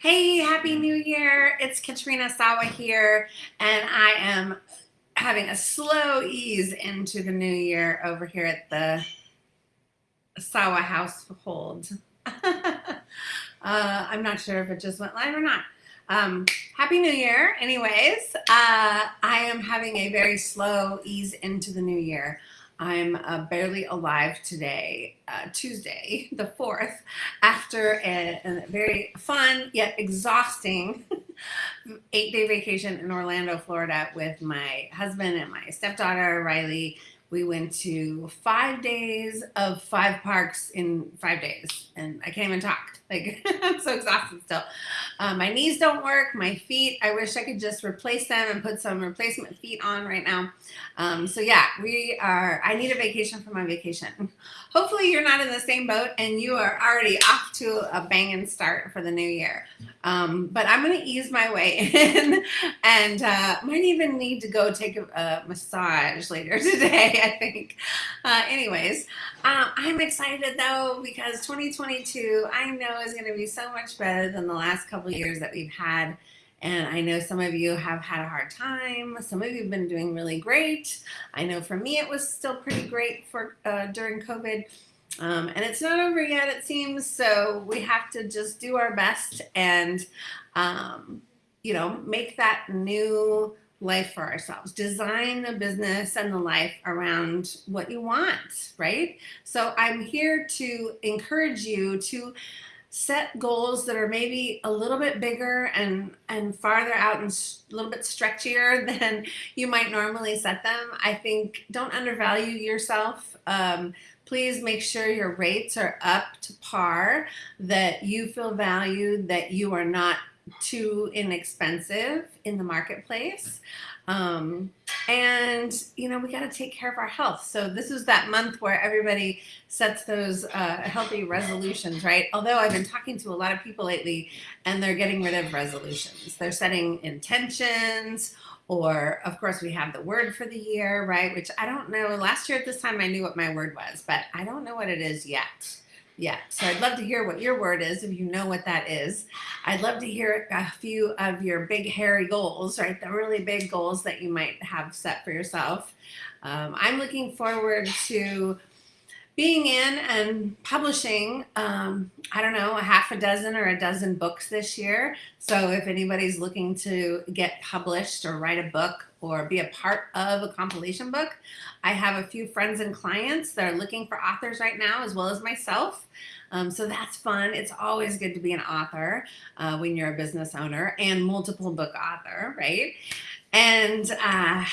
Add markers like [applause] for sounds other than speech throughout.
Hey, Happy New Year. It's Katrina Sawa here, and I am having a slow ease into the new year over here at the Sawa household. [laughs] uh, I'm not sure if it just went live or not. Um, Happy New Year. Anyways, uh, I am having a very slow ease into the new year. I'm uh, barely alive today, uh, Tuesday, [laughs] the 4th, after a, a very fun yet exhausting [laughs] eight day vacation in Orlando, Florida with my husband and my stepdaughter, Riley. We went to five days of five parks in five days, and I can't even talk. [laughs] Like, I'm so exhausted still. Um, my knees don't work, my feet, I wish I could just replace them and put some replacement feet on right now. Um, so yeah, we are, I need a vacation for my vacation. [laughs] Hopefully you're not in the same boat and you are already off to a banging start for the new year. Um, but I'm going to ease my way [laughs] in and uh, might even need to go take a, a massage later [laughs] today, I think. Uh, anyways, uh, I'm excited though because 2022 I know is going to be so much better than the last couple years that we've had. And I know some of you have had a hard time. Some of you have been doing really great. I know for me it was still pretty great for uh, during COVID. Um, and it's not over yet, it seems. So we have to just do our best and, um, you know, make that new life for ourselves. Design the business and the life around what you want, right? So I'm here to encourage you to set goals that are maybe a little bit bigger and and farther out and a little bit stretchier [laughs] than you might normally set them. I think don't undervalue yourself. Um, please make sure your rates are up to par, that you feel valued, that you are not too inexpensive in the marketplace. Um, and, you know, we got to take care of our health. So this is that month where everybody sets those uh, healthy resolutions, right? Although I've been talking to a lot of people lately and they're getting rid of resolutions. They're setting intentions or of course we have the word for the year, right? Which I don't know. Last year at this time I knew what my word was, but I don't know what it is yet yet. So I'd love to hear what your word is if you know what that is. I'd love to hear a few of your big hairy goals, right? The really big goals that you might have set for yourself. Um, I'm looking forward to being in and publishing, um, I don't know, a half a dozen or a dozen books this year. So if anybody's looking to get published or write a book or be a part of a compilation book, I have a few friends and clients that are looking for authors right now, as well as myself. Um, so that's fun. It's always good to be an author uh, when you're a business owner and multiple book author, right? And uh,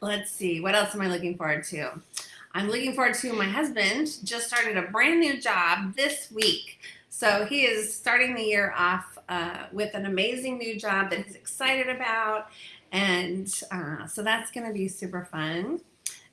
let's see, what else am I looking forward to? I'm looking forward to my husband just started a brand new job this week. So he is starting the year off uh, with an amazing new job that he's excited about. And uh, so that's going to be super fun.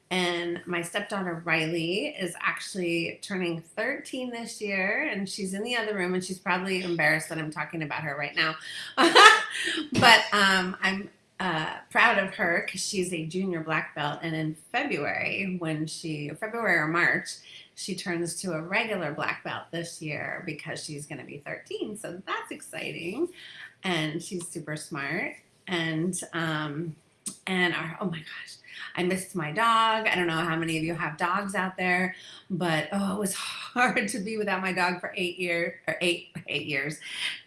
And my stepdaughter Riley is actually turning 13 this year, and she's in the other room, and she's probably embarrassed that I'm talking about her right now. [laughs] but um, I'm uh, proud of her because she's a junior black belt. And in February, when she, February or March, she turns to a regular black belt this year because she's going to be 13. So that's exciting. And she's super smart. And, um, and our, oh my gosh, I missed my dog. I don't know how many of you have dogs out there, but oh, it was [laughs] hard to be without my dog for eight years or eight, eight years,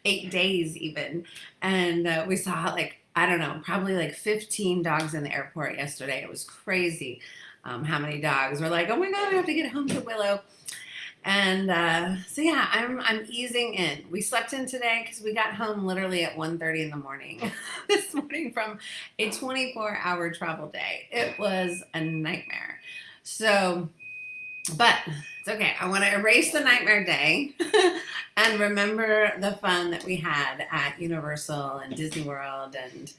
eight days even. And uh, we saw like I don't know, probably like 15 dogs in the airport yesterday. It was crazy um, how many dogs. We're like, oh my God, we have to get home to Willow. And uh, so yeah, I'm, I'm easing in. We slept in today because we got home literally at 1.30 in the morning [laughs] this morning from a 24 hour travel day. It was a nightmare. So, but it's okay. I want to erase the nightmare day [laughs] and remember the fun that we had at Universal and Disney World. And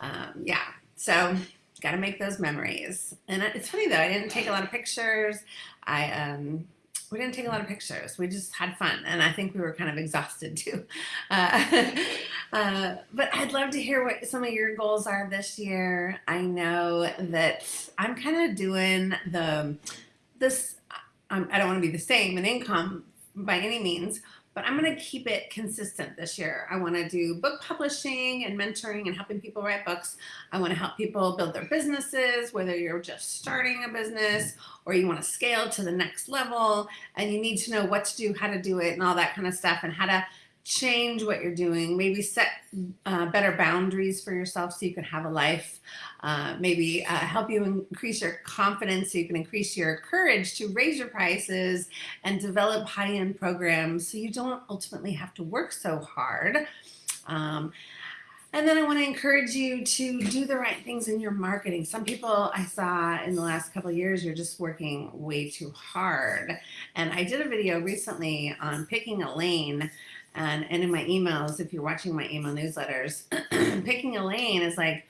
um, yeah, so got to make those memories. And it's funny though, I didn't take a lot of pictures. I, um, we didn't take a lot of pictures. We just had fun. And I think we were kind of exhausted too. [laughs] Uh, [laughs] uh, but I'd love to hear what some of your goals are this year. I know that I'm kind of doing the, this, I don't want to be the same in income by any means, but I'm going to keep it consistent this year. I want to do book publishing and mentoring and helping people write books. I want to help people build their businesses, whether you're just starting a business or you want to scale to the next level and you need to know what to do, how to do it and all that kind of stuff and how to change what you're doing, maybe set uh, better boundaries for yourself so you can have a life, uh, maybe uh, help you increase your confidence so you can increase your courage to raise your prices and develop high-end programs so you don't ultimately have to work so hard. Um, and then I want to encourage you to do the right things in your marketing. Some people I saw in the last couple years, you're just working way too hard. And I did a video recently on picking a lane and, and in my emails, if you're watching my email newsletters, [clears throat] picking a lane is like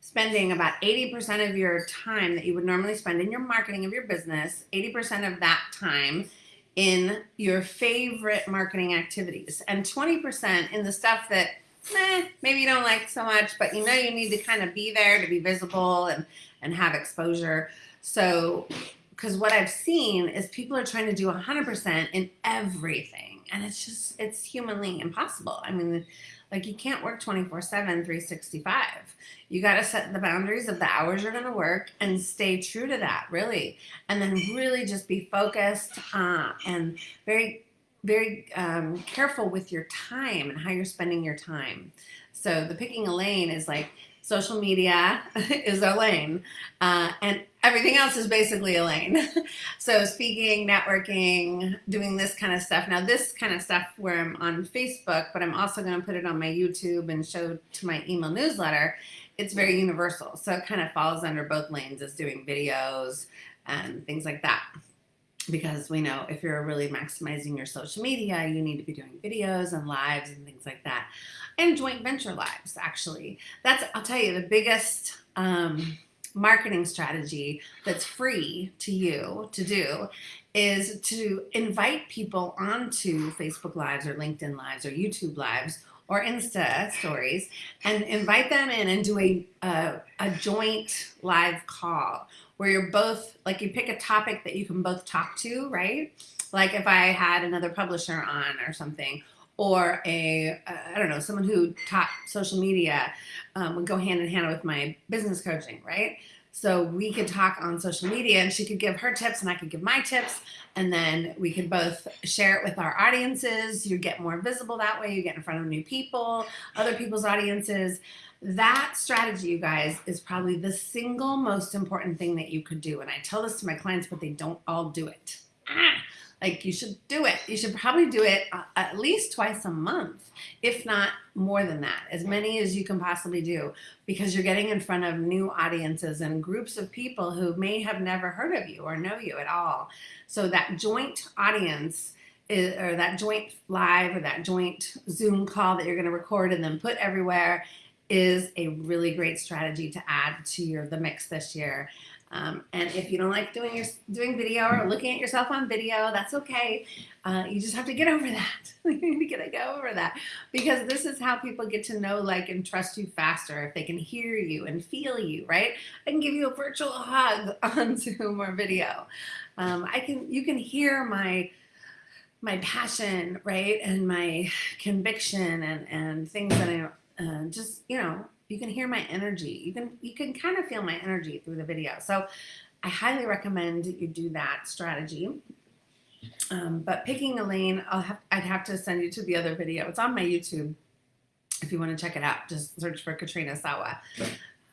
spending about 80% of your time that you would normally spend in your marketing of your business, 80% of that time in your favorite marketing activities and 20% in the stuff that eh, maybe you don't like so much, but you know you need to kind of be there to be visible and, and have exposure. So, because what I've seen is people are trying to do 100% in everything and it's just it's humanly impossible. I mean like you can't work 24 7 365 you got to set the boundaries of the hours you're going to work and stay true to that really. And then really just be focused uh, and very very um, careful with your time and how you're spending your time so the picking a lane is like social media [laughs] is a lane uh, and everything else is basically a lane. [laughs] so speaking, networking, doing this kind of stuff. Now this kind of stuff where I'm on Facebook, but I'm also going to put it on my YouTube and show to my email newsletter. It's very universal. So it kind of falls under both lanes as doing videos and things like that. Because we know if you're really maximizing your social media, you need to be doing videos and lives and things like that and joint venture lives actually. That's i'll tell you the biggest um, marketing strategy that's free to you to do is to invite people onto facebook lives or linkedin lives or youtube lives or insta stories and invite them in and do a, a, a joint live call where you're both like you pick a topic that you can both talk to right? Like if i had another publisher on or something or a I don't know someone who taught social media um, would go hand in hand with my business coaching right? So we could talk on social media and she could give her tips and I could give my tips and then we could both share it with our audiences. You get more visible that way. You get in front of new people other people's audiences that strategy you guys is probably the single most important thing that you could do and I tell this to my clients but they don't all do it ah like you should do it. You should probably do it uh, at least twice a month, if not more than that, as many as you can possibly do, because you're getting in front of new audiences and groups of people who may have never heard of you or know you at all. So that joint audience is, or that joint live or that joint Zoom call that you're going to record and then put everywhere is a really great strategy to add to your the mix this year. Um, and if you don't like doing your doing video or looking at yourself on video, that's okay. Uh, you just have to get over that. [laughs] you need to get, get over that because this is how people get to know, like, and trust you faster if they can hear you and feel you, right? I can give you a virtual hug [laughs] on Zoom or video. Um, I can, you can hear my my passion, right, and my conviction and and things that I uh, just you know you can hear my energy. You can you can kind of feel my energy through the video. So I highly recommend you do that strategy. Um, but picking a lane, I'll have I'd have to send you to the other video. It's on my YouTube if you want to check it out. Just search for Katrina Sawa.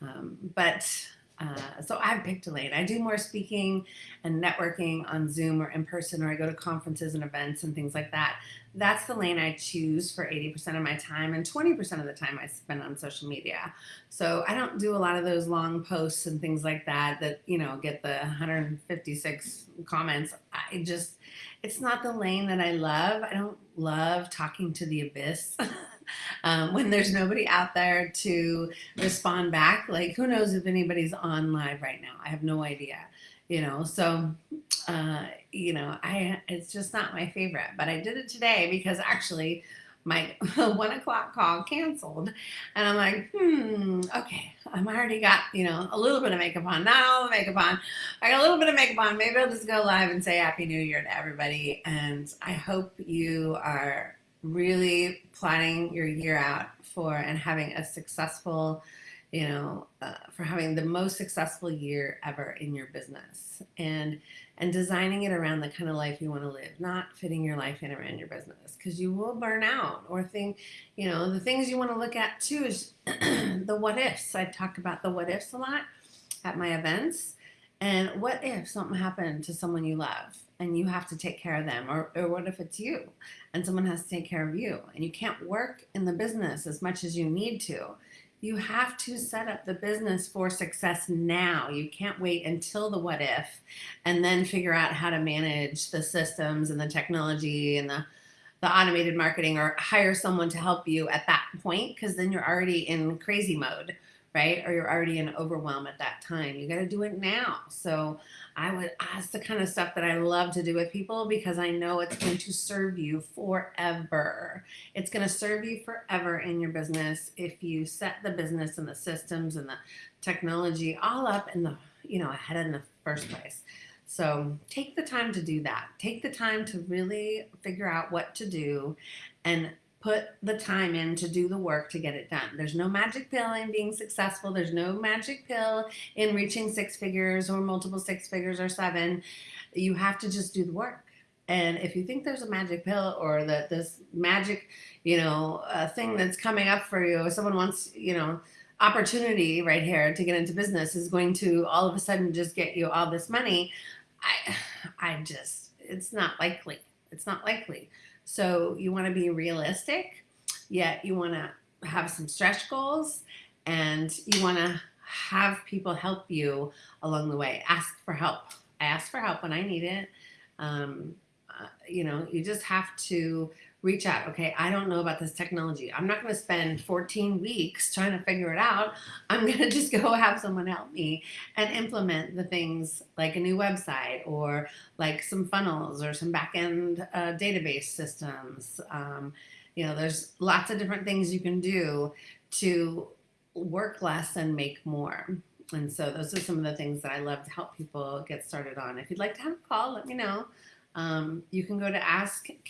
Um, but uh, so I've picked a lane. I do more speaking and networking on Zoom or in person, or I go to conferences and events and things like that. That's the lane I choose for 80% of my time, and 20% of the time I spend on social media. So I don't do a lot of those long posts and things like that that, you know, get the 156 comments. I just, it's not the lane that I love. I don't love talking to the abyss. [laughs] um, when there's nobody out there to respond back. Like, who knows if anybody's on live right now? I have no idea, you know. So, uh, you know, I it's just not my favorite. But I did it today because actually, my [laughs] one o'clock call canceled. And I'm like, hmm, okay, I'm already got, you know, a little bit of makeup on, not all the makeup on. I got a little bit of makeup on. Maybe I'll just go live and say Happy New Year to everybody. And I hope you are really planning your year out for and having a successful, you know, uh, for having the most successful year ever in your business. And and designing it around the kind of life you want to live, not fitting your life in around your business because you will burn out or think, you know, the things you want to look at too is [clears throat] the what ifs. I talk about the what ifs a lot at my events. And what if something happened to someone you love and you have to take care of them? Or, or what if it's you and someone has to take care of you and you can't work in the business as much as you need to? you have to set up the business for success now. You can't wait until the what if and then figure out how to manage the systems and the technology and the, the automated marketing or hire someone to help you at that point because then you're already in crazy mode right? Or you're already in overwhelm at that time. You got to do it now. So I would ask the kind of stuff that I love to do with people because I know it's going to serve you forever. It's going to serve you forever in your business if you set the business and the systems and the technology all up in the, you know, ahead in the first place. So take the time to do that. Take the time to really figure out what to do and put the time in to do the work to get it done. There's no magic pill in being successful. There's no magic pill in reaching six figures or multiple six figures or seven. You have to just do the work. And if you think there's a magic pill or that this magic, you know, uh, thing that's coming up for you, someone wants, you know, opportunity right here to get into business is going to all of a sudden just get you all this money, I, [sighs] I just, it's not likely. It's not likely. So you want to be realistic, yet you want to have some stretch goals and you want to have people help you along the way. Ask for help. I ask for help when I need it. Um, uh, you know, you just have to reach out. Okay, I don't know about this technology. I'm not going to spend 14 weeks trying to figure it out. I'm [laughs] going to just go have someone help me and implement the things like a new website or like some funnels or some backend uh, database systems. Um, you know, there's lots of different things you can do to work less and make more. And so those are some of the things that I love to help people get started on. If you'd like to have a call, let me know. Um, you can go to askkat.biz,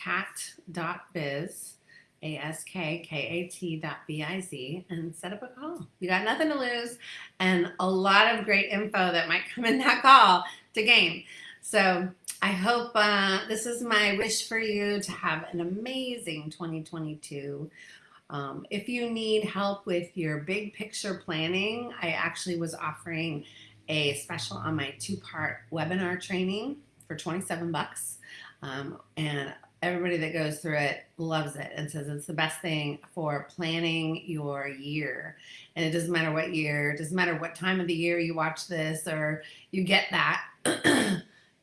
A-S-K-K-A-T dot B-I-Z, and set up a call. You got nothing to lose and a lot of great info that might come in that call to gain. So I hope uh, this is my wish for you to have an amazing 2022. Um, if you need help with your big picture planning, I actually was offering a special on my two-part webinar training for 27 bucks. Um, and everybody that goes through it loves it and says it's the best thing for planning your year. And it doesn't matter what year, it doesn't matter what time of the year you watch this or you get that. [clears throat]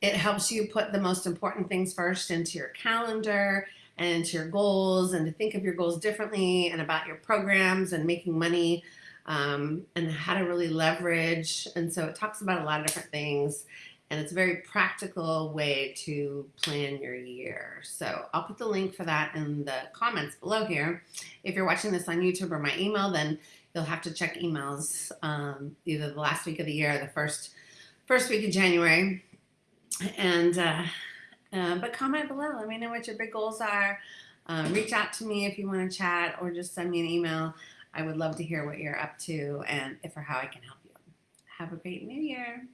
it helps you put the most important things first into your calendar and into your goals and to think of your goals differently and about your programs and making money um, and how to really leverage. And so it talks about a lot of different things and it's a very practical way to plan your year. So I'll put the link for that in the comments below here. If you're watching this on YouTube or my email, then you'll have to check emails um, either the last week of the year or the first first week of January. And uh, uh, but comment below. Let me know what your big goals are. Um, reach out to me if you want to chat or just send me an email. I would love to hear what you're up to and if or how I can help you. Have a great new year.